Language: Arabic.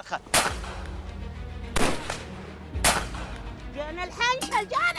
اخر جانا الحنشل جانا